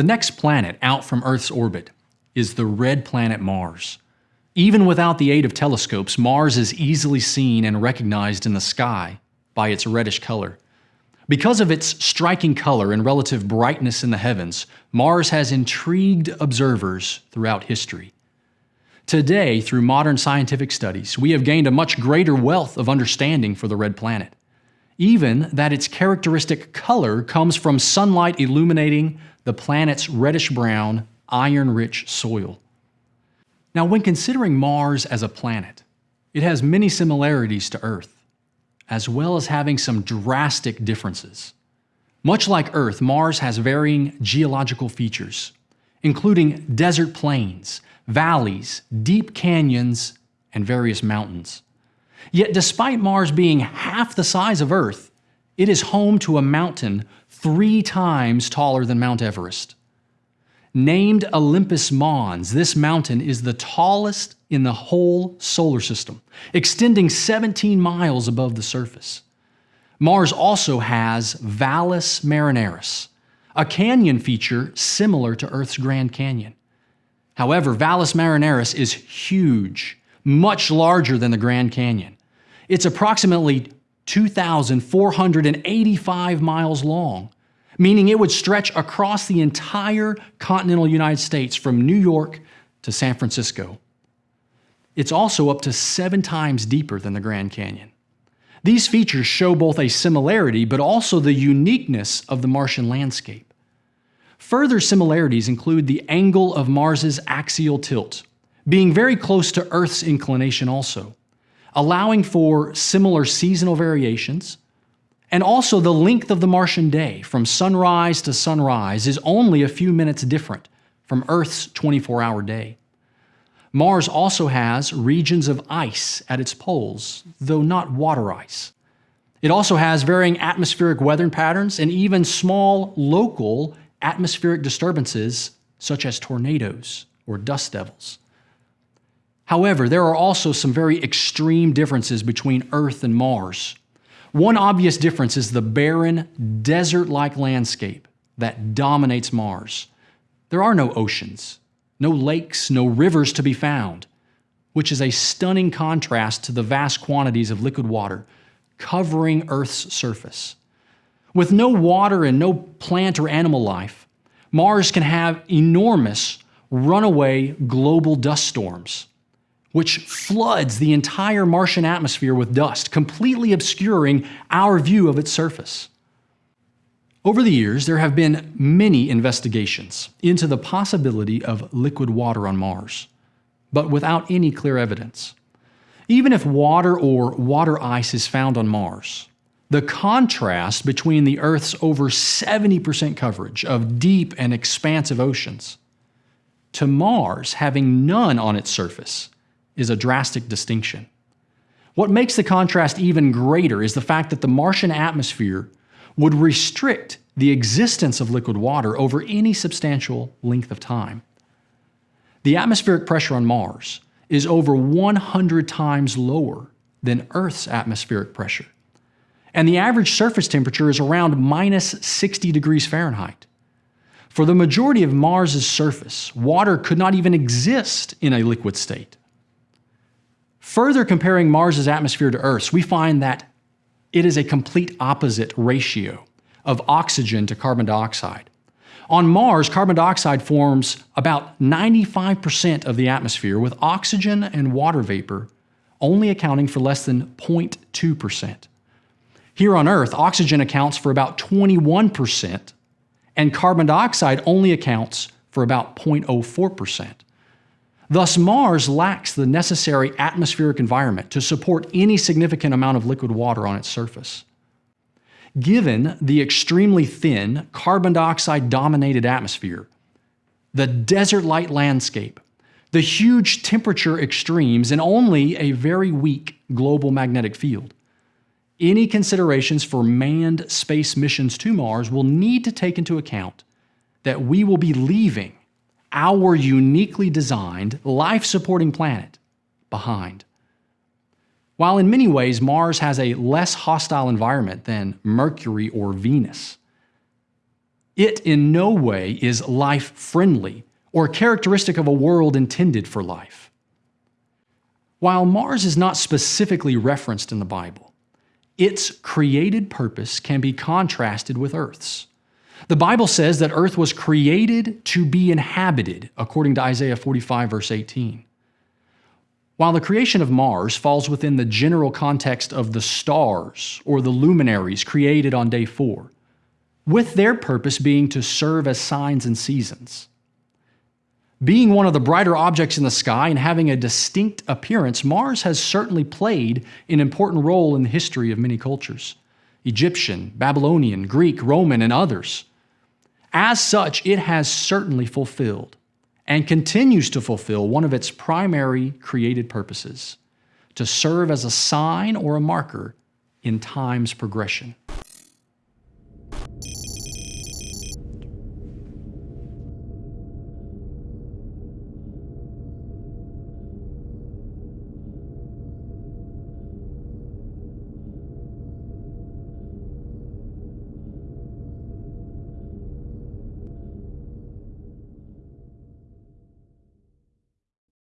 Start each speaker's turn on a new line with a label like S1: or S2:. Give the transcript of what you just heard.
S1: The next planet out from Earth's orbit is the red planet Mars. Even without the aid of telescopes, Mars is easily seen and recognized in the sky by its reddish color. Because of its striking color and relative brightness in the heavens, Mars has intrigued observers throughout history. Today, through modern scientific studies, we have gained a much greater wealth of understanding for the red planet. Even that its characteristic color comes from sunlight illuminating the planet's reddish-brown, iron-rich soil. Now, when considering Mars as a planet, it has many similarities to Earth as well as having some drastic differences. Much like Earth, Mars has varying geological features, including desert plains, valleys, deep canyons, and various mountains. Yet despite Mars being half the size of Earth, it is home to a mountain three times taller than Mount Everest. Named Olympus Mons, this mountain is the tallest in the whole solar system, extending 17 miles above the surface. Mars also has Valles Marineris, a canyon feature similar to Earth's Grand Canyon. However, Valles Marineris is huge, much larger than the Grand Canyon. It's approximately 2,485 miles long, meaning it would stretch across the entire continental United States from New York to San Francisco. It's also up to seven times deeper than the Grand Canyon. These features show both a similarity but also the uniqueness of the Martian landscape. Further similarities include the angle of Mars's axial tilt, being very close to Earth's inclination also, allowing for similar seasonal variations, and also the length of the Martian day from sunrise to sunrise is only a few minutes different from Earth's 24-hour day. Mars also has regions of ice at its poles, though not water ice. It also has varying atmospheric weather patterns and even small local atmospheric disturbances such as tornadoes or dust devils. However, there are also some very extreme differences between Earth and Mars. One obvious difference is the barren, desert-like landscape that dominates Mars. There are no oceans, no lakes, no rivers to be found, which is a stunning contrast to the vast quantities of liquid water covering Earth's surface. With no water and no plant or animal life, Mars can have enormous runaway global dust storms which floods the entire Martian atmosphere with dust, completely obscuring our view of its surface. Over the years, there have been many investigations into the possibility of liquid water on Mars, but without any clear evidence. Even if water or water ice is found on Mars, the contrast between the Earth's over 70% coverage of deep and expansive oceans to Mars having none on its surface is a drastic distinction. What makes the contrast even greater is the fact that the Martian atmosphere would restrict the existence of liquid water over any substantial length of time. The atmospheric pressure on Mars is over 100 times lower than Earth's atmospheric pressure. And the average surface temperature is around minus 60 degrees Fahrenheit. For the majority of Mars's surface, water could not even exist in a liquid state. Further comparing Mars's atmosphere to Earth's, we find that it is a complete opposite ratio of oxygen to carbon dioxide. On Mars, carbon dioxide forms about 95% of the atmosphere, with oxygen and water vapor only accounting for less than 0.2%. Here on Earth, oxygen accounts for about 21%, and carbon dioxide only accounts for about 0.04%. Thus, Mars lacks the necessary atmospheric environment to support any significant amount of liquid water on its surface. Given the extremely thin, carbon dioxide dominated atmosphere, the desert like landscape, the huge temperature extremes, and only a very weak global magnetic field, any considerations for manned space missions to Mars will need to take into account that we will be leaving our uniquely designed, life-supporting planet behind. While in many ways Mars has a less hostile environment than Mercury or Venus, It in no way is life friendly or characteristic of a world intended for life. While Mars is not specifically referenced in the Bible, its created purpose can be contrasted with Earth's. The Bible says that Earth was created to be inhabited, according to Isaiah 45, verse 18. While the creation of Mars falls within the general context of the stars or the luminaries created on day four, with their purpose being to serve as signs and seasons. Being one of the brighter objects in the sky and having a distinct appearance, Mars has certainly played an important role in the history of many cultures Egyptian, Babylonian, Greek, Roman, and others. As such, it has certainly fulfilled and continues to fulfill one of its primary created purposes to serve as a sign or a marker in time's progression.